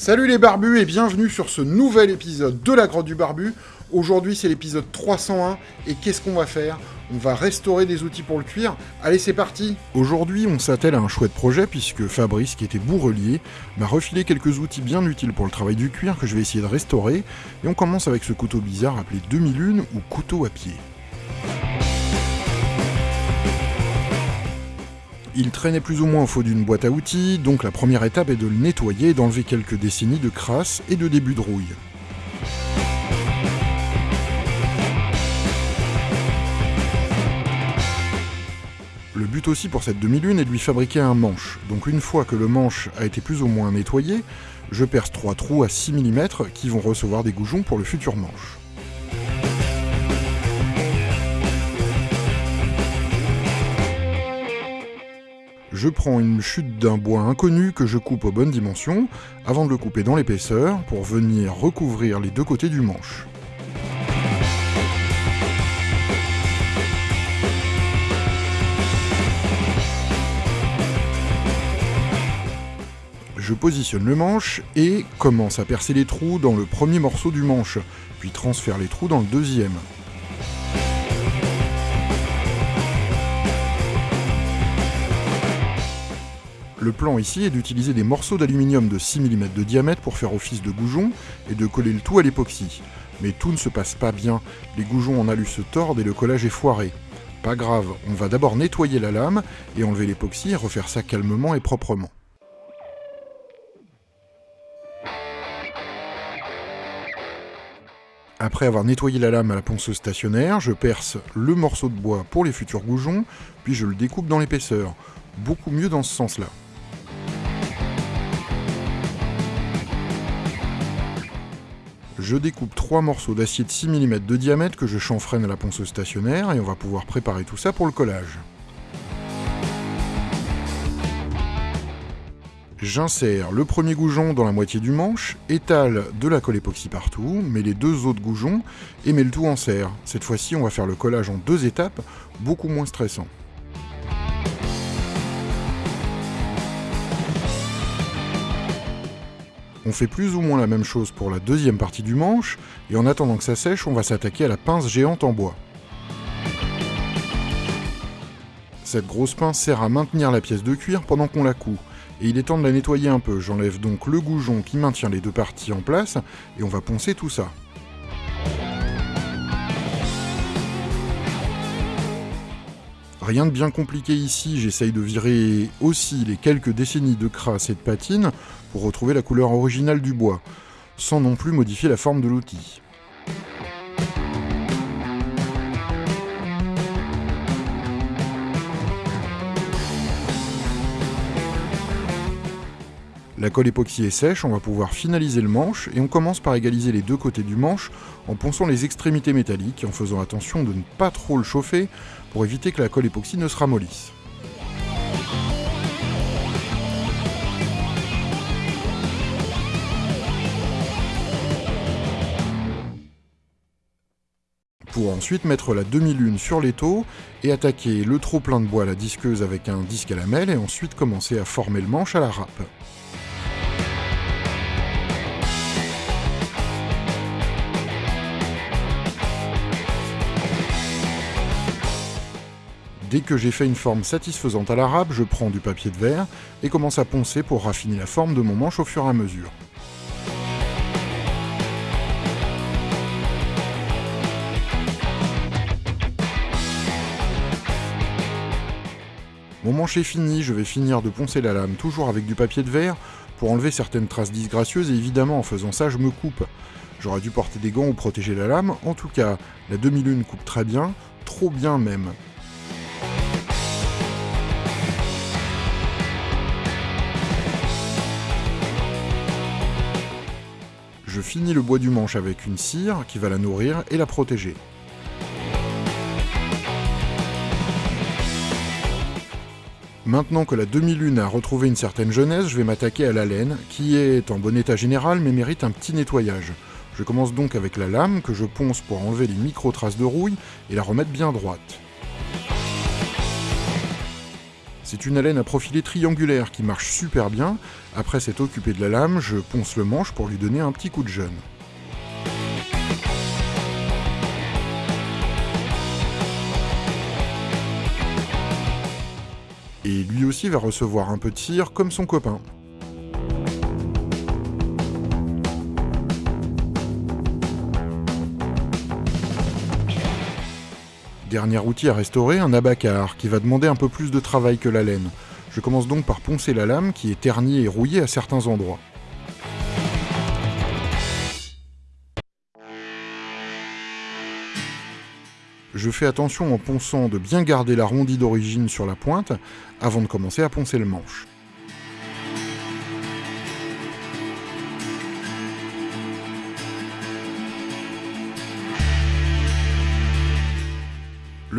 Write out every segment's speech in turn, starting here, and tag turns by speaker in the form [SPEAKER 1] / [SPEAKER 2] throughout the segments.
[SPEAKER 1] Salut les barbus et bienvenue sur ce nouvel épisode de la grotte du barbu. Aujourd'hui c'est l'épisode 301 et qu'est-ce qu'on va faire? On va restaurer des outils pour le cuir. Allez c'est parti Aujourd'hui on s'attelle à un chouette projet puisque Fabrice, qui était bourrelier, m'a refilé quelques outils bien utiles pour le travail du cuir que je vais essayer de restaurer. Et on commence avec ce couteau bizarre appelé 2001 ou couteau à pied. Il traînait plus ou moins au faux d'une boîte à outils, donc la première étape est de le nettoyer et d'enlever quelques décennies de crasse et de début de rouille. Le but aussi pour cette demi-lune est de lui fabriquer un manche. Donc une fois que le manche a été plus ou moins nettoyé, je perce trois trous à 6 mm qui vont recevoir des goujons pour le futur manche. Je prends une chute d'un bois inconnu que je coupe aux bonnes dimensions, avant de le couper dans l'épaisseur, pour venir recouvrir les deux côtés du manche. Je positionne le manche et commence à percer les trous dans le premier morceau du manche, puis transfère les trous dans le deuxième. Le plan ici est d'utiliser des morceaux d'aluminium de 6 mm de diamètre pour faire office de goujon et de coller le tout à l'époxy. Mais tout ne se passe pas bien, les goujons en alu se tordent et le collage est foiré. Pas grave, on va d'abord nettoyer la lame et enlever l'époxy et refaire ça calmement et proprement. Après avoir nettoyé la lame à la ponceuse stationnaire, je perce le morceau de bois pour les futurs goujons, puis je le découpe dans l'épaisseur. Beaucoup mieux dans ce sens-là. Je découpe trois morceaux d'acier de 6 mm de diamètre que je chanfreine à la ponceuse stationnaire et on va pouvoir préparer tout ça pour le collage. J'insère le premier goujon dans la moitié du manche, étale de la colle époxy partout, mets les deux autres goujons et mets le tout en serre. Cette fois-ci, on va faire le collage en deux étapes, beaucoup moins stressant. On fait plus ou moins la même chose pour la deuxième partie du manche, et en attendant que ça sèche, on va s'attaquer à la pince géante en bois. Cette grosse pince sert à maintenir la pièce de cuir pendant qu'on la coud, et il est temps de la nettoyer un peu. J'enlève donc le goujon qui maintient les deux parties en place, et on va poncer tout ça. Rien de bien compliqué ici, j'essaye de virer aussi les quelques décennies de crasse et de patine pour retrouver la couleur originale du bois, sans non plus modifier la forme de l'outil. La colle époxy est sèche, on va pouvoir finaliser le manche et on commence par égaliser les deux côtés du manche en ponçant les extrémités métalliques et en faisant attention de ne pas trop le chauffer pour éviter que la colle époxy ne se ramollisse. pour ensuite mettre la demi-lune sur l'étau et attaquer le trop plein de bois à la disqueuse avec un disque à lamelle et ensuite commencer à former le manche à la râpe. Dès que j'ai fait une forme satisfaisante à la râpe, je prends du papier de verre et commence à poncer pour raffiner la forme de mon manche au fur et à mesure. Mon manche est fini, je vais finir de poncer la lame toujours avec du papier de verre pour enlever certaines traces disgracieuses et évidemment en faisant ça je me coupe. J'aurais dû porter des gants ou protéger la lame, en tout cas la demi-lune coupe très bien, trop bien même. Je finis le bois du manche avec une cire qui va la nourrir et la protéger. Maintenant que la demi-lune a retrouvé une certaine jeunesse, je vais m'attaquer à la laine, qui est en bon état général mais mérite un petit nettoyage. Je commence donc avec la lame que je ponce pour enlever les micro-traces de rouille et la remettre bien droite. C'est une haleine à profilé triangulaire qui marche super bien. Après s'être occupé de la lame, je ponce le manche pour lui donner un petit coup de jeune. Et lui aussi va recevoir un peu de cire comme son copain. Dernier outil à restaurer, un abacar, qui va demander un peu plus de travail que la laine. Je commence donc par poncer la lame, qui est ternie et rouillée à certains endroits. Je fais attention en ponçant de bien garder l'arrondi d'origine sur la pointe, avant de commencer à poncer le manche.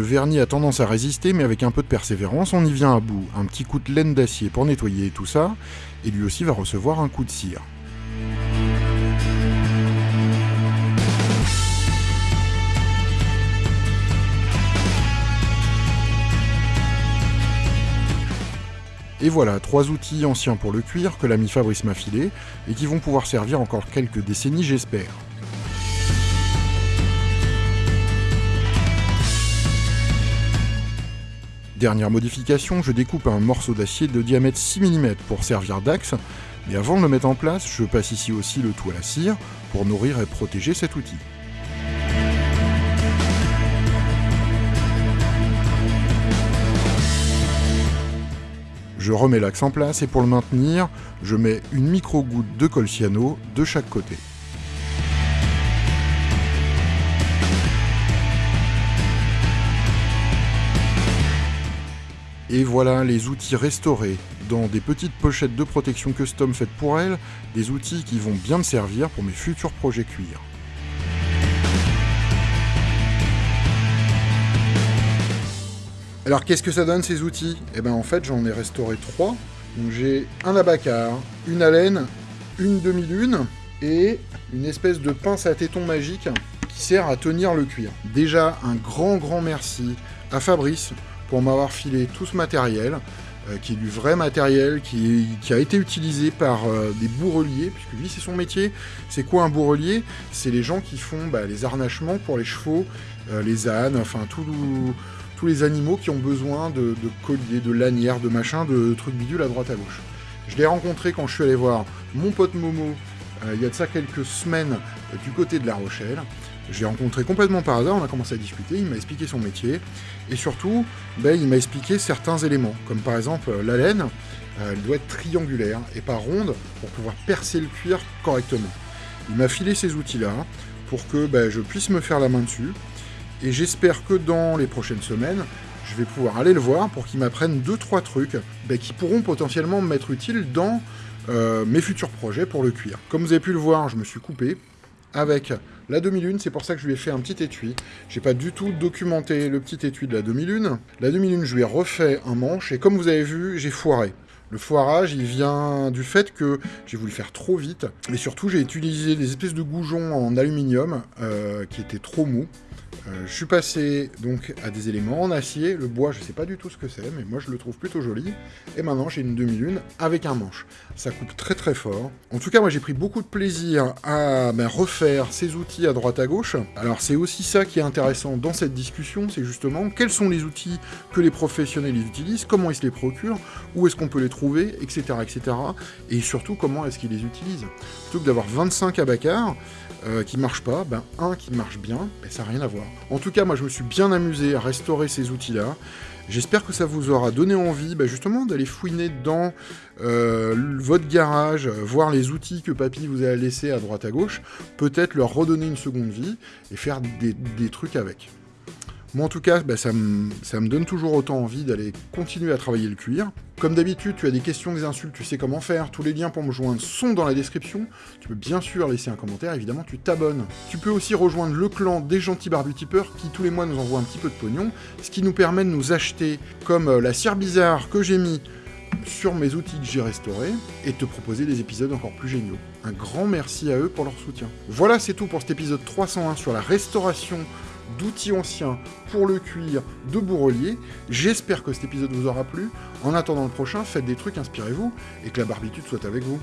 [SPEAKER 1] Le vernis a tendance à résister, mais avec un peu de persévérance, on y vient à bout. Un petit coup de laine d'acier pour nettoyer tout ça, et lui aussi va recevoir un coup de cire. Et voilà, trois outils anciens pour le cuir que l'ami Fabrice m'a filé, et qui vont pouvoir servir encore quelques décennies j'espère. Dernière modification, je découpe un morceau d'acier de diamètre 6 mm pour servir d'axe, mais avant de le mettre en place, je passe ici aussi le tout à la cire pour nourrir et protéger cet outil. Je remets l'axe en place et pour le maintenir, je mets une micro-goutte de colciano de chaque côté. Et voilà les outils restaurés dans des petites pochettes de protection custom faites pour elles, des outils qui vont bien me servir pour mes futurs projets cuir. Alors qu'est-ce que ça donne ces outils? Eh bien en fait j'en ai restauré trois. Donc j'ai un abacar, une haleine, une demi-lune et une espèce de pince à téton magique qui sert à tenir le cuir. Déjà un grand grand merci à Fabrice pour m'avoir filé tout ce matériel, euh, qui est du vrai matériel, qui, a été utilisé par euh, des bourreliers, puisque lui c'est son métier. C'est quoi un bourrelier? C'est les gens qui font bah, les harnachements pour les chevaux, euh, les ânes, enfin tous les animaux qui ont besoin de, colliers, de lanières, de machins, de trucs bidules à droite à gauche. Je l'ai rencontré quand je suis allé voir mon pote Momo, il y a de ça quelques semaines, du côté de La Rochelle. J'ai rencontré complètement par hasard, on a commencé à discuter, il m'a expliqué son métier, et surtout, ben, il m'a expliqué certains éléments, comme par exemple la laine, euh, elle doit être triangulaire et pas ronde pour pouvoir percer le cuir correctement. Il m'a filé ces outils-là pour que ben, je puisse me faire la main dessus, et j'espère que dans les prochaines semaines, je vais pouvoir aller le voir pour qu'il m'apprenne 2-3 trucs ben, qui pourront potentiellement m'être utiles dans euh, mes futurs projets pour le cuir. Comme vous avez pu le voir, je me suis coupé, avec la demi-lune, c'est pour ça que je lui ai fait un petit étui. J'ai pas du tout documenté le petit étui de la demi-lune. La demi-lune, je lui ai refait un manche, et comme vous avez vu, j'ai foiré. Le foirage, il vient du fait que j'ai voulu faire trop vite, et surtout j'ai utilisé des espèces de goujons en aluminium euh, qui étaient trop mous. Euh, je suis passé donc à des éléments en acier. Le bois, je sais pas du tout ce que c'est, mais moi je le trouve plutôt joli. Et maintenant, j'ai une demi-lune avec un manche. Ça coupe très très fort. En tout cas, moi j'ai pris beaucoup de plaisir à ben, refaire ces outils à droite à gauche. Alors c'est aussi ça qui est intéressant dans cette discussion, c'est justement quels sont les outils que les professionnels utilisent, comment ils se les procurent, où est-ce qu'on peut les trouver, etc. etc. Et surtout, comment est-ce qu'ils les utilisent. Plutôt que d'avoir 25 abacars, euh, qui marche pas, ben un qui marche bien, ben, ça n'a rien à En tout cas, moi je me suis bien amusé à restaurer ces outils-là. J'espère que ça vous aura donné envie ben, justement d'aller fouiner dans euh, votre garage, voir les outils que papy vous a laissés à droite à gauche, peut-être leur redonner une seconde vie et faire des trucs avec. Moi en tout cas, bah, ça, me, donne toujours autant envie d'aller continuer à travailler le cuir. Comme d'habitude, tu as des questions, des insultes, tu sais comment faire. Tous les liens pour me joindre sont dans la description. Tu peux bien sûr laisser un commentaire, évidemment tu t'abonnes. Tu peux aussi rejoindre le clan des gentils barbus tipeurs qui tous les mois nous envoient un petit peu de pognon, ce qui nous permet de nous acheter comme euh, la cire bizarre que j'ai mis sur mes outils que j'ai restaurés et te proposer des épisodes encore plus géniaux. Un grand merci à eux pour leur soutien. Voilà, c'est tout pour cet épisode 301 sur la restauration d'outils anciens pour le cuir, de bourrelier. J'espère que cet épisode vous aura plu. En attendant le prochain, faites des trucs, inspirez-vous, et que la barbitude soit avec vous.